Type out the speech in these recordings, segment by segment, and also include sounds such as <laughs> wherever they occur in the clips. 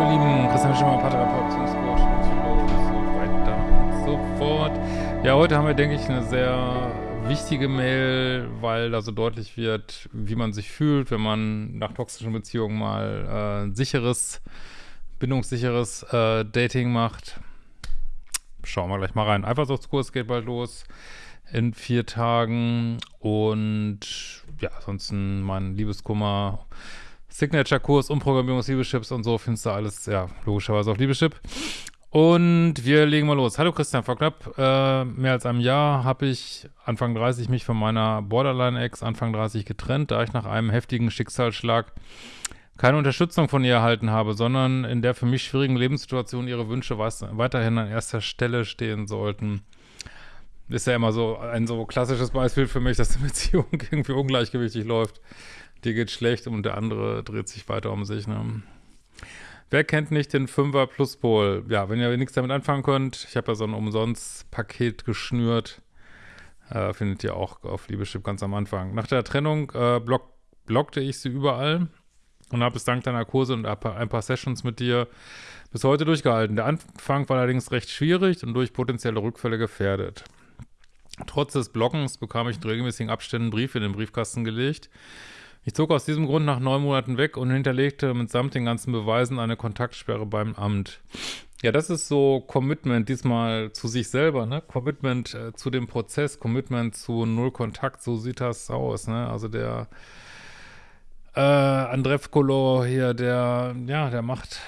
ihr Lieben, Christian Schimmer, Psychologe und so weiter und so fort. Ja, heute haben wir, denke ich, eine sehr wichtige Mail, weil da so deutlich wird, wie man sich fühlt, wenn man nach toxischen Beziehungen mal äh, sicheres, bindungssicheres äh, Dating macht. Schauen wir gleich mal rein. Eifersuchtskurs geht bald los in vier Tagen und ja, ansonsten mein Liebeskummer Signature-Kurs, Umprogrammierung des Liebeschips und so findest du alles, ja, logischerweise auf Liebeschip. Und wir legen mal los. Hallo Christian, vor knapp äh, mehr als einem Jahr habe ich Anfang 30 mich von meiner Borderline-Ex Anfang 30 getrennt, da ich nach einem heftigen Schicksalsschlag keine Unterstützung von ihr erhalten habe, sondern in der für mich schwierigen Lebenssituation ihre Wünsche weiterhin an erster Stelle stehen sollten. Ist ja immer so ein so klassisches Beispiel für mich, dass die Beziehung <laughs> irgendwie ungleichgewichtig läuft dir geht schlecht und der andere dreht sich weiter um sich. Ne? Wer kennt nicht den 5er Pluspol? Ja, wenn ihr nichts damit anfangen könnt, ich habe ja so ein Umsonst-Paket geschnürt. Äh, findet ihr auch auf Liebeschip ganz am Anfang. Nach der Trennung äh, block blockte ich sie überall und habe es dank deiner Kurse und ein paar Sessions mit dir bis heute durchgehalten. Der Anfang war allerdings recht schwierig und durch potenzielle Rückfälle gefährdet. Trotz des Blockens bekam ich in regelmäßigen Abständen Briefe in den Briefkasten gelegt, ich zog aus diesem Grund nach neun Monaten weg und hinterlegte mitsamt den ganzen Beweisen eine Kontaktsperre beim Amt. Ja, das ist so Commitment diesmal zu sich selber, ne? Commitment äh, zu dem Prozess, Commitment zu Null Kontakt, so sieht das aus, ne? Also der äh, Andrevkolo hier, der, ja, der macht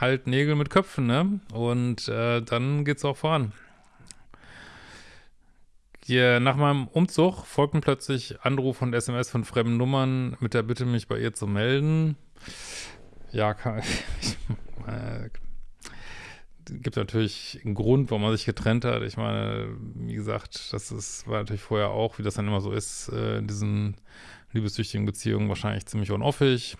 halt Nägel mit Köpfen, ne? Und äh, dann geht's auch voran. Hier, nach meinem Umzug folgten plötzlich Anrufe und SMS von fremden Nummern mit der Bitte, mich bei ihr zu melden. Ja, kann, <laughs> äh, gibt natürlich einen Grund, warum man sich getrennt hat. Ich meine, wie gesagt, das ist, war natürlich vorher auch, wie das dann immer so ist, äh, in diesen liebessüchtigen Beziehungen wahrscheinlich ziemlich unoffig.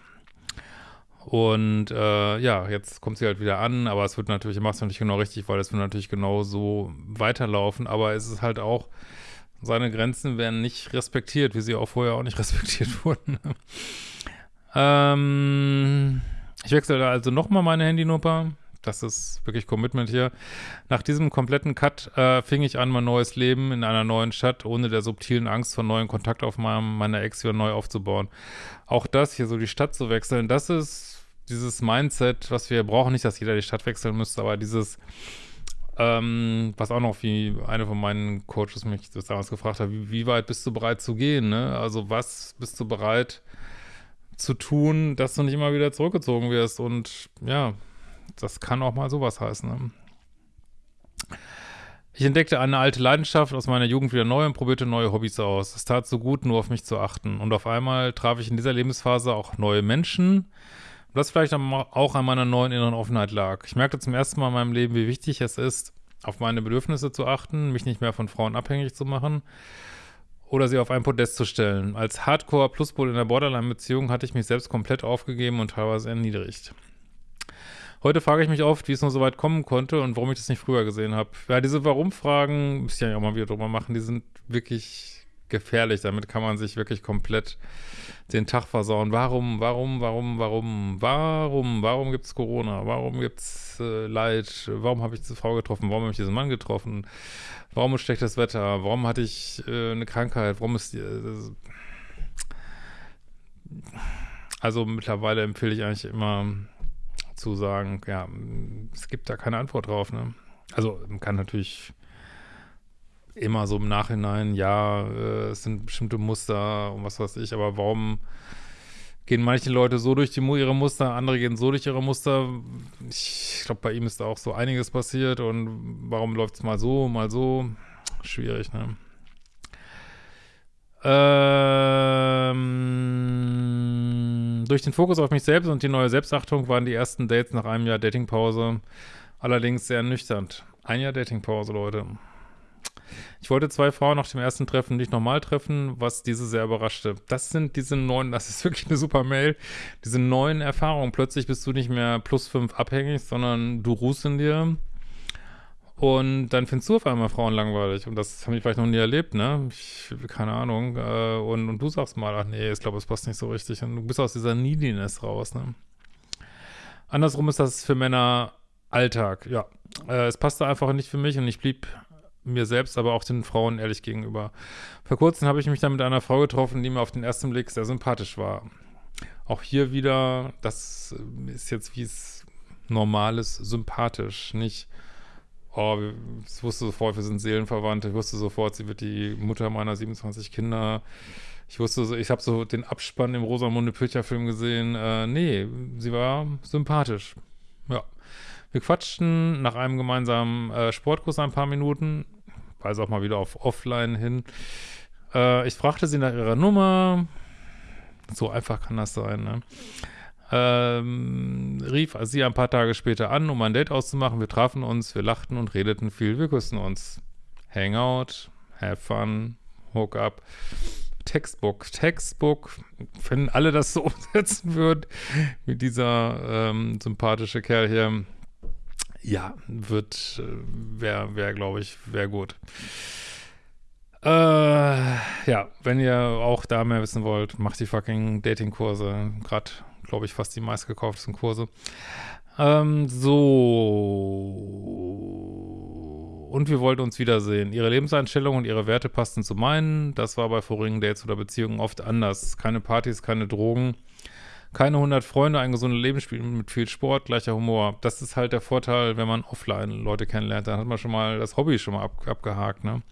Und äh, ja, jetzt kommt sie halt wieder an, aber es wird natürlich, macht es natürlich genau richtig, weil es wird natürlich genau so weiterlaufen, aber es ist halt auch, seine Grenzen werden nicht respektiert, wie sie auch vorher auch nicht <laughs> respektiert wurden. ähm, ich wechsle da also nochmal meine Handynummer. Das ist wirklich Commitment hier. Nach diesem kompletten Cut äh, fing ich an, mein neues Leben in einer neuen Stadt, ohne der subtilen Angst vor neuen Kontaktaufnahmen meiner Ex wieder neu aufzubauen. Auch das, hier so die Stadt zu wechseln, das ist dieses Mindset, was wir brauchen, nicht, dass jeder die Stadt wechseln müsste, aber dieses, ähm, was auch noch wie eine von meinen Coaches mich damals gefragt hat, wie, wie, weit bist du bereit zu gehen, ne? Also was bist du bereit zu tun, dass du nicht immer wieder zurückgezogen wirst und ja, das kann auch mal sowas heißen, ne? Ich entdeckte eine alte Leidenschaft aus meiner Jugend wieder neu und probierte neue Hobbys aus. Es tat so gut, nur auf mich zu achten. Und auf einmal traf ich in dieser Lebensphase auch neue Menschen, was vielleicht auch an meiner neuen inneren Offenheit lag. Ich merkte zum ersten Mal in meinem Leben, wie wichtig es ist, auf meine Bedürfnisse zu achten, mich nicht mehr von Frauen abhängig zu machen oder sie auf ein Podest zu stellen. Als Hardcore-Pluspol in der Borderline-Beziehung hatte ich mich selbst komplett aufgegeben und teilweise erniedrigt. Heute frage ich mich oft, wie es nur so weit kommen konnte und warum ich das nicht früher gesehen habe. Ja, diese Warum-Fragen, müsste ich ja auch mal wieder drüber machen, die sind wirklich gefährlich. Damit kann man sich wirklich komplett den Tag versauen. Warum, warum, warum, warum, warum, warum gibt es Corona? Warum gibt es äh, Leid? Warum habe ich diese Frau getroffen? Warum habe ich diesen Mann getroffen? Warum ist schlechtes Wetter? Warum hatte ich äh, eine Krankheit? Warum ist äh, also mittlerweile empfehle ich eigentlich immer zu sagen, ja, es gibt da keine Antwort drauf, ne? Also man kann natürlich immer so im Nachhinein, ja, äh, es sind bestimmte Muster und was weiß ich, aber warum gehen manche Leute so durch die, ihre Muster, andere gehen so durch ihre Muster. Ich glaube, bei ihm ist da auch so einiges passiert und warum läuft es mal so, mal so? Schwierig, ne? Ähm, durch den Fokus auf mich selbst und die neue Selbstachtung waren die ersten Dates nach einem Jahr Datingpause allerdings sehr nüchtern. Ein Jahr Datingpause, Leute. Ich wollte zwei Frauen nach dem ersten Treffen nicht normal treffen, was diese sehr überraschte. Das sind diese neuen, <laughs> das ist wirklich eine super Mail, diese neuen Erfahrungen. Plötzlich bist du nicht mehr plus fünf abhängig, sondern du ruhst in dir. Und dann findest du auf einmal Frauen langweilig. Und das habe ich vielleicht noch nie erlebt, ne? Ich, keine Ahnung. Äh, und, und du sagst mal, ach nee, ich glaube, es passt nicht so richtig. Und du bist aus dieser Neediness raus, ne? Andersrum ist das für Männer Alltag, ja. Äh, es passte einfach nicht für mich und ich blieb mir selbst, aber auch den Frauen ehrlich gegenüber. Vor kurzem habe ich mich dann mit einer Frau getroffen, die mir auf den ersten Blick sehr sympathisch war. Auch hier wieder, das ist jetzt wie es normal ist, sympathisch, nicht oh, ich wusste sofort, wir sind Seelenverwandte, ich wusste sofort, sie wird die Mutter meiner 27 Kinder. Ich wusste ich habe so den Abspann im Rosamunde Pilcher Film gesehen. Äh, nee, sie war sympathisch. Ja. Wir quatschten nach einem gemeinsamen äh, Sportkurs ein paar Minuten, weise auch mal wieder auf Offline hin. Äh, ich fragte sie nach ihrer Nummer. So einfach kann das sein, ne? Ähm, rief sie ein paar Tage später an, um ein Date auszumachen. Wir trafen uns, wir lachten und redeten viel, wir küssen uns. Hangout, have fun, hook up. Textbook, Textbook, wenn alle das so <laughs> umsetzen würden, wie dieser ähm, sympathische Kerl hier, ja, wird, äh, wäre, wär, glaube ich, wäre gut. Äh, ja, wenn ihr auch da mehr wissen wollt, macht die fucking Dating-Kurse. Gerade glaube ich, fast die meistgekauftesten Kurse. Ähm, so. Und wir wollten uns wiedersehen. Ihre Lebenseinstellung und ihre Werte passten zu meinen. Das war bei vorigen Dates oder Beziehungen oft anders. Keine Partys, keine Drogen, keine 100 Freunde, ein gesundes Leben mit viel Sport, gleicher Humor. Das ist halt der Vorteil, wenn man offline Leute kennenlernt. Dann hat man schon mal das Hobby schon mal ab, abgehakt, ne?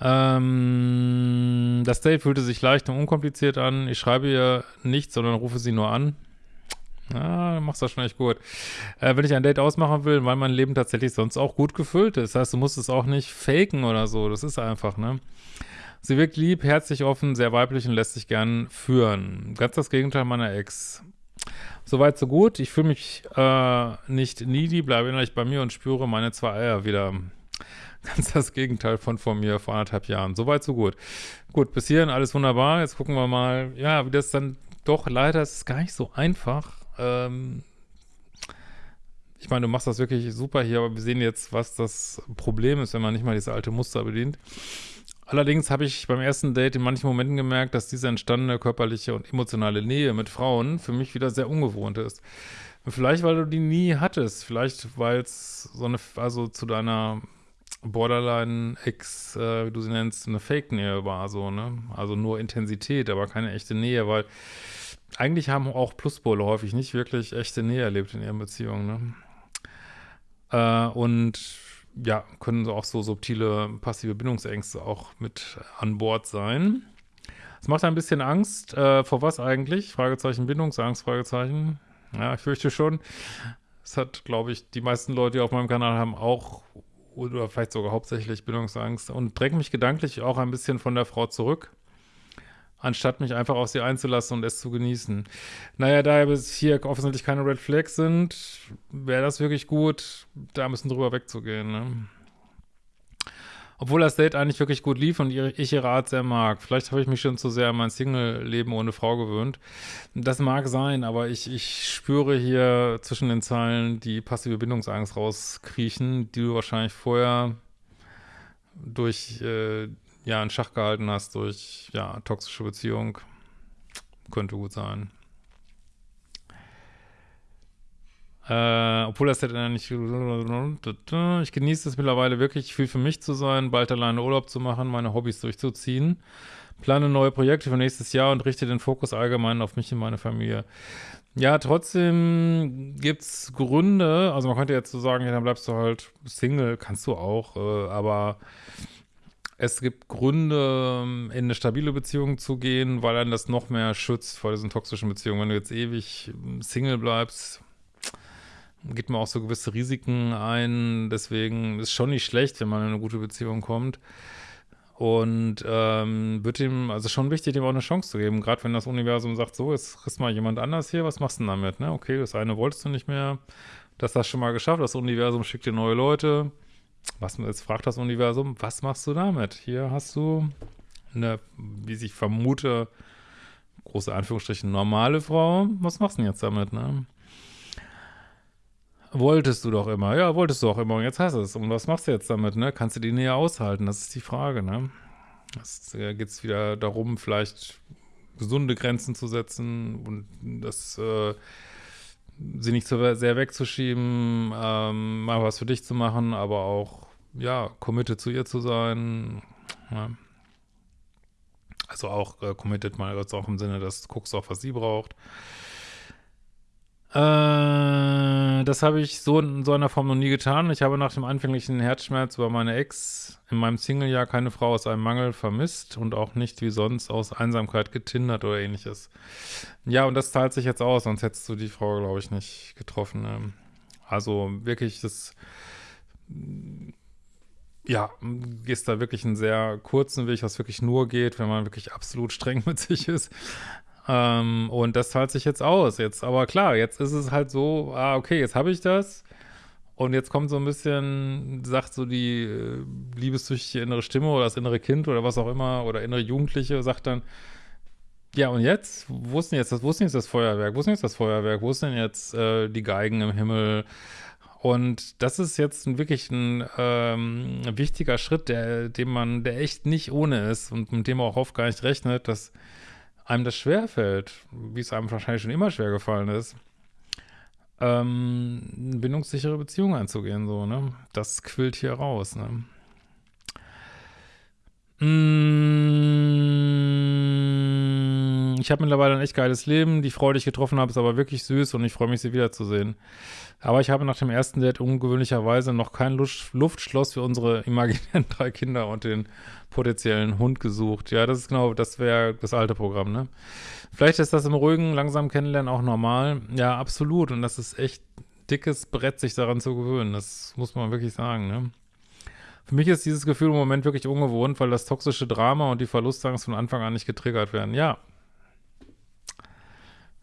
Ähm, das Date fühlte sich leicht und unkompliziert an. Ich schreibe ihr nichts, sondern rufe sie nur an. Ja, du machst das schon echt gut. Äh, wenn ich ein Date ausmachen will, weil mein Leben tatsächlich sonst auch gut gefüllt ist. Das heißt, du musst es auch nicht faken oder so. Das ist einfach, ne? Sie wirkt lieb, herzlich offen, sehr weiblich und lässt sich gern führen. Ganz das Gegenteil meiner Ex. Soweit, so gut. Ich fühle mich äh, nicht needy, bleibe innerlich bei mir und spüre meine zwei Eier wieder. Ganz das Gegenteil von vor mir vor anderthalb Jahren. Soweit, so gut. Gut, bis hierhin alles wunderbar. Jetzt gucken wir mal, ja, wie das dann doch leider ist es gar nicht so einfach. Ähm, ich meine, du machst das wirklich super hier, aber wir sehen jetzt, was das Problem ist, wenn man nicht mal diese alte Muster bedient. Allerdings habe ich beim ersten Date in manchen Momenten gemerkt, dass diese entstandene körperliche und emotionale Nähe mit Frauen für mich wieder sehr ungewohnt ist. Vielleicht, weil du die nie hattest. Vielleicht, weil es so eine, also zu deiner Borderline-Ex, äh, wie du sie nennst, eine Fake-Nähe war, so, ne? Also nur Intensität, aber keine echte Nähe, weil eigentlich haben auch Pluspole häufig nicht wirklich echte Nähe erlebt in ihren Beziehungen, ne? Äh, und ja, können auch so subtile passive Bindungsängste auch mit an Bord sein. Es macht ein bisschen Angst. Äh, vor was eigentlich? Fragezeichen Bindungsangst, Fragezeichen. Ja, ich fürchte schon. Es hat, glaube ich, die meisten Leute, die auf meinem Kanal haben, auch oder vielleicht sogar hauptsächlich Bildungsangst und dränge mich gedanklich auch ein bisschen von der Frau zurück, anstatt mich einfach auf sie einzulassen und es zu genießen. Naja, da bis hier offensichtlich keine Red Flags sind, wäre das wirklich gut, da ein bisschen drüber wegzugehen, ne? Obwohl das Date eigentlich wirklich gut lief und ich ihre Art sehr mag. Vielleicht habe ich mich schon zu sehr an mein Single-Leben ohne Frau gewöhnt. Das mag sein, aber ich, ich spüre hier zwischen den Zeilen die passive Bindungsangst rauskriechen, die du wahrscheinlich vorher durch, äh, ja, in Schach gehalten hast, durch, ja, toxische Beziehung. Könnte gut sein. Äh, obwohl das hätte nicht. Ich genieße es mittlerweile wirklich viel für mich zu sein, bald alleine Urlaub zu machen, meine Hobbys durchzuziehen. Plane neue Projekte für nächstes Jahr und richte den Fokus allgemein auf mich und meine Familie. Ja, trotzdem gibt es Gründe, also man könnte jetzt so sagen, ja, dann bleibst du halt Single, kannst du auch, äh, aber es gibt Gründe, in eine stabile Beziehung zu gehen, weil dann das noch mehr schützt vor diesen toxischen Beziehungen. Wenn du jetzt ewig Single bleibst, geht man auch so gewisse Risiken ein. Deswegen ist schon nicht schlecht, wenn man in eine gute Beziehung kommt. Und ähm, wird ihm, also schon wichtig, dem auch eine Chance zu geben. Gerade wenn das Universum sagt, so, jetzt kriegst mal jemand anders hier, was machst du denn damit? Ne? Okay, das eine wolltest du nicht mehr. Das hast du schon mal geschafft. Das Universum schickt dir neue Leute. Was jetzt fragt das Universum, was machst du damit? Hier hast du eine, wie ich vermute, große Anführungsstrichen normale Frau. Was machst du denn jetzt damit, ne? Wolltest du doch immer. Ja, wolltest du auch immer. Und jetzt hast du es. Und was machst du jetzt damit, ne? Kannst du die Nähe aushalten? Das ist die Frage, ne? Es äh, geht es wieder darum, vielleicht gesunde Grenzen zu setzen und das, äh, sie nicht so sehr wegzuschieben, ähm, mal was für dich zu machen, aber auch, ja, committed zu ihr zu sein. Ja. Also auch äh, committed mal jetzt auch im Sinne, dass du guckst auch, was sie braucht. Äh, das habe ich so in so einer Form noch nie getan. Ich habe nach dem anfänglichen Herzschmerz über meine Ex in meinem Single-Jahr keine Frau aus einem Mangel vermisst und auch nicht wie sonst aus Einsamkeit getindert oder ähnliches. Ja, und das zahlt sich jetzt aus, sonst hättest du die Frau, glaube ich, nicht getroffen. Ne? Also wirklich, das ja, gehst da wirklich einen sehr kurzen Weg, was wirklich nur geht, wenn man wirklich absolut streng <laughs> mit sich ist. Ähm, und das zahlt sich jetzt aus. Jetzt, aber klar, jetzt ist es halt so, ah, okay, jetzt habe ich das. Und jetzt kommt so ein bisschen, sagt so die äh, liebessüchtige innere Stimme oder das innere Kind oder was auch immer oder innere Jugendliche, sagt dann, ja, und jetzt? Wo ist denn jetzt das, wo ist denn jetzt das Feuerwerk? Wo ist denn jetzt das Feuerwerk? Wo ist denn jetzt äh, die Geigen im Himmel? Und das ist jetzt ein, wirklich ein ähm, wichtiger Schritt, der, dem man, der echt nicht ohne ist und mit dem man auch oft gar nicht rechnet, dass einem das schwerfällt, wie es einem wahrscheinlich schon immer schwer gefallen ist, ähm, eine bindungssichere Beziehung einzugehen, so, ne? Das quillt hier raus, ne? Mm, ich habe mittlerweile ein echt geiles Leben. Die Freude, die ich getroffen habe, ist aber wirklich süß und ich freue mich, sie wiederzusehen. Aber ich habe nach dem ersten Date ungewöhnlicherweise noch kein Luftschloss für unsere imaginären <laughs> drei Kinder und den potenziellen Hund gesucht. Ja, das ist genau, das wäre das alte Programm, ne? Vielleicht ist das im ruhigen, langsam kennenlernen auch normal. Ja, absolut. Und das ist echt dickes Brett, sich daran zu gewöhnen. Das muss man wirklich sagen, ne? Für mich ist dieses Gefühl im Moment wirklich ungewohnt, weil das toxische Drama und die Verlustangst von Anfang an nicht getriggert werden. Ja.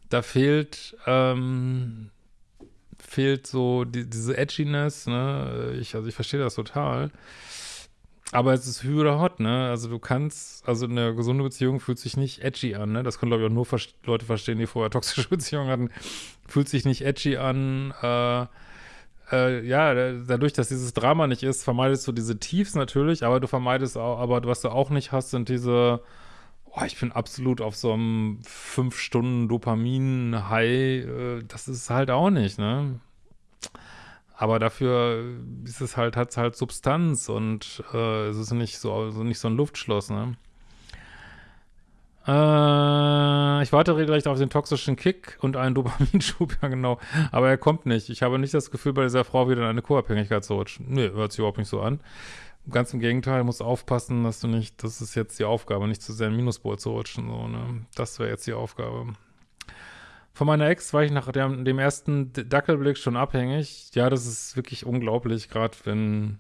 Da fehlt, ähm, fehlt so die, diese Edginess, ne? Ich, also ich verstehe das total. Aber es ist Hü oder Hot, ne? Also du kannst, also eine gesunde Beziehung fühlt sich nicht edgy an, ne? Das können, glaube ich, auch nur vers Leute verstehen, die vorher toxische <laughs> Beziehungen hatten. Fühlt sich nicht edgy an, äh, äh, ja, dadurch, dass dieses Drama nicht ist, vermeidest du diese Tiefs natürlich, aber du vermeidest auch, aber was du auch nicht hast, sind diese, oh, ich bin absolut auf so einem fünf Stunden Dopamin-High, äh, das ist halt auch nicht, ne? Aber dafür ist es halt, hat es halt Substanz und äh, es ist nicht so, also nicht so ein Luftschloss, ne? Äh, ich warte regelrecht auf den toxischen Kick und einen Dopaminschub, <laughs> ja genau. Aber er kommt nicht. Ich habe nicht das Gefühl, bei dieser Frau wieder in eine Co-Abhängigkeit zu rutschen. Nee, hört sich überhaupt nicht so an. Ganz im Gegenteil, muss aufpassen, dass du nicht, das ist jetzt die Aufgabe, nicht zu sehr in Minuspol zu rutschen. So, ne? Das wäre jetzt die Aufgabe. Von meiner Ex war ich nach dem, dem ersten Dackelblick schon abhängig. Ja, das ist wirklich unglaublich, gerade wenn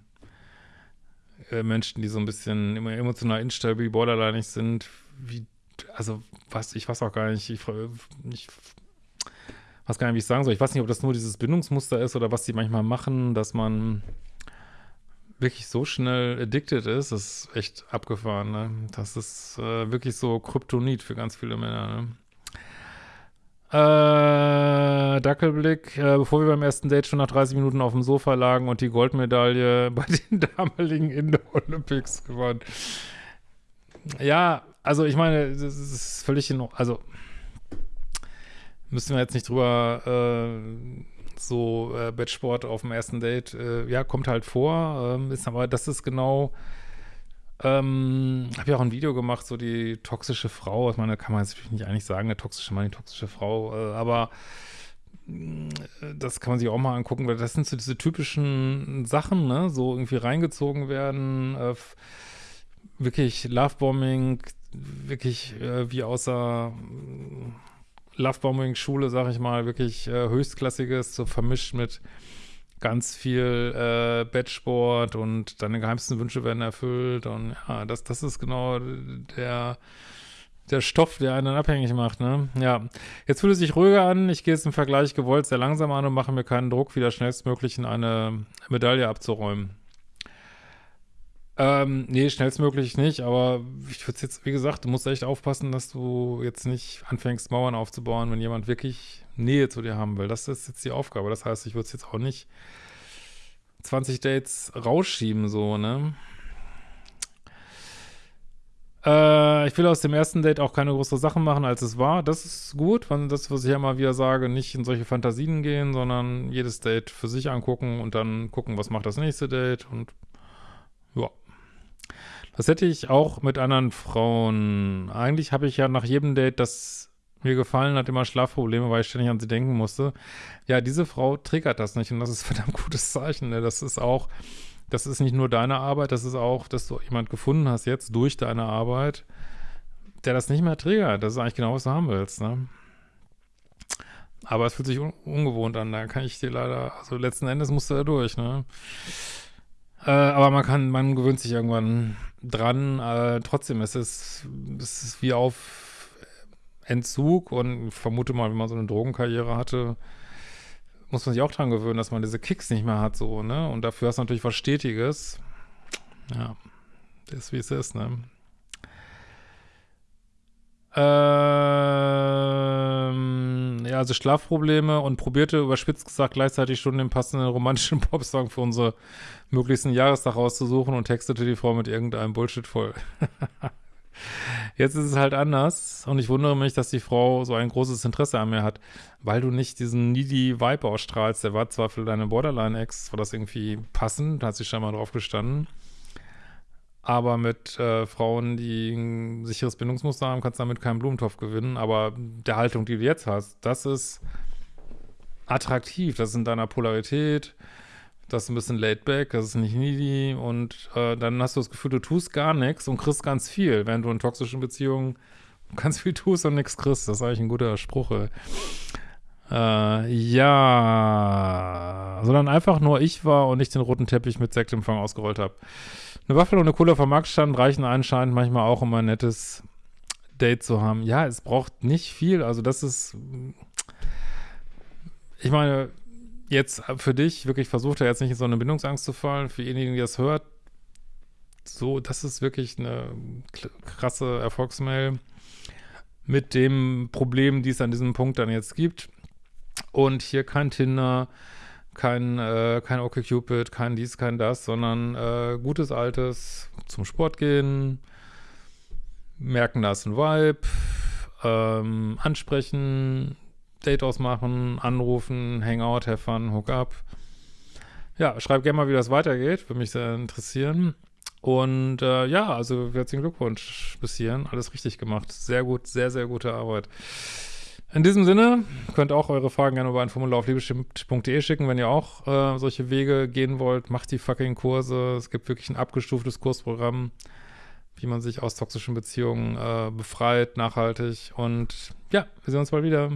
äh, Menschen, die so ein bisschen emotional instabil, borderline sind, wie also was, ich weiß auch gar nicht, ich, ich weiß gar nicht, wie ich sagen soll. Ich weiß nicht, ob das nur dieses Bindungsmuster ist oder was die manchmal machen, dass man wirklich so schnell addicted ist, ist echt abgefahren, ne? Das ist äh, wirklich so Kryptonit für ganz viele Männer, ne? Äh, Dackelblick, äh, bevor wir beim ersten Date schon nach 30 Minuten auf dem Sofa lagen und die Goldmedaille <laughs> bei den damaligen Indoor Olympics gewonnen. Ja, also ich meine, das ist völlig in also müssen wir jetzt nicht drüber äh, so äh, Bettsport auf dem ersten Date, äh, ja, kommt halt vor, ähm, ist aber, das ist genau, ähm, habe ja auch ein Video gemacht, so die toxische Frau, ich meine, kann man jetzt natürlich nicht eigentlich sagen, eine toxische Mann, die toxische Frau, äh, aber äh, das kann man sich auch mal angucken, weil das sind so diese typischen Sachen, ne, so irgendwie reingezogen werden, äh, wirklich Lovebombing, wirklich äh, wie außer Lovebombing-Schule, sag ich mal, wirklich äh, höchstklassiges, so vermischt mit ganz viel äh, Bettsport und deine geheimsten Wünsche werden erfüllt und ja, das, das ist genau der der Stoff, der einen abhängig macht, ne? Ja. Jetzt fühlt es sich ruhiger an. Ich gehe jetzt im Vergleich gewollt sehr langsam an und mache mir keinen Druck, wieder schnellstmöglich in eine Medaille abzuräumen. Ähm, nee, schnellstmöglich nicht, aber ich würde jetzt, wie gesagt, du musst echt aufpassen, dass du jetzt nicht anfängst, Mauern aufzubauen, wenn jemand wirklich Nähe zu dir haben will. Das ist jetzt die Aufgabe. Das heißt, ich würde es jetzt auch nicht 20 Dates rausschieben, so, ne? Äh, ich will aus dem ersten Date auch keine größere Sachen machen, als es war. Das ist gut, weil das, was ich ja immer wieder sage, nicht in solche Fantasien gehen, sondern jedes Date für sich angucken und dann gucken, was macht das nächste Date und. Das hätte ich auch mit anderen Frauen. Eigentlich habe ich ja nach jedem Date, das mir gefallen hat, immer Schlafprobleme, weil ich ständig an sie denken musste. Ja, diese Frau triggert das nicht und das ist <laughs> verdammt gutes Zeichen. Ne? Das ist auch das ist nicht nur deine Arbeit, das ist auch, dass du jemand gefunden hast jetzt durch deine Arbeit, der das nicht mehr triggert. Das ist eigentlich genau, was du haben willst, ne? Aber es fühlt sich un ungewohnt an, da kann ich dir leider, also letzten Endes musst du da durch, ne? Äh, aber man kann, man gewöhnt sich irgendwann dran, äh, trotzdem ist es, es ist wie auf Entzug und ich vermute mal, wenn man so eine Drogenkarriere hatte, muss man sich auch dran gewöhnen, dass man diese Kicks nicht mehr hat, so, ne? Und dafür hast du natürlich was Stetiges. Ja, das ist wie es ist, ne? Ähm, also Schlafprobleme und probierte überspitzt gesagt gleichzeitig schon den passenden romantischen <laughs> Popsong für unsere möglichsten Jahrestag rauszusuchen und textete die Frau mit irgendeinem Bullshit voll. <laughs> Jetzt ist es halt anders und ich wundere mich, dass die Frau so ein großes Interesse an mir hat, weil du nicht diesen needy Vibe ausstrahlst. Der war zwar für deine Borderline-Ex, war das irgendwie passend, da hat sie schon mal drauf gestanden, aber mit äh, Frauen, die ein sicheres Bindungsmuster haben, kannst du damit keinen Blumentopf gewinnen, aber der Haltung, die du jetzt hast, das ist attraktiv, das ist in deiner Polarität, das ist ein bisschen laid back, das ist nicht needy. Und äh, dann hast du das Gefühl, du tust gar nichts und kriegst ganz viel, während du in toxischen Beziehungen ganz viel tust und nichts kriegst. Das ist eigentlich ein guter Spruch. Äh, ja, sondern einfach nur ich war und nicht den roten Teppich mit Sektempfang ausgerollt habe. Eine Waffel und eine Cola vom Markt stand reichen anscheinend manchmal auch, um ein nettes Date zu haben. Ja, es braucht nicht viel. Also das ist, ich meine, jetzt für dich wirklich versucht er jetzt nicht in so eine Bindungsangst zu fallen. Für diejenigen, die das hört, so, das ist wirklich eine krasse Erfolgsmail mit dem Problem, die es an diesem Punkt dann jetzt gibt. Und hier kein Tinder, kein, äh, kein OkCupid, kein dies, kein das, sondern äh, gutes altes zum Sport gehen, merken, da ist ein Vibe, ähm, ansprechen, Date ausmachen, anrufen, Hangout, have fun, hook up. Ja, schreib gerne mal, wie das weitergeht. Würde mich sehr interessieren. Und äh, ja, also herzlichen Glückwunsch bis hierhin. Alles richtig gemacht. Sehr gut, sehr, sehr gute Arbeit. In diesem Sinne, könnt auch eure Fragen gerne über ein Formular auf liebestimmt.de schicken, wenn ihr auch äh, solche Wege gehen wollt. Macht die fucking Kurse. Es gibt wirklich ein abgestuftes Kursprogramm, wie man sich aus toxischen Beziehungen äh, befreit, nachhaltig. Und ja, wir sehen uns bald wieder.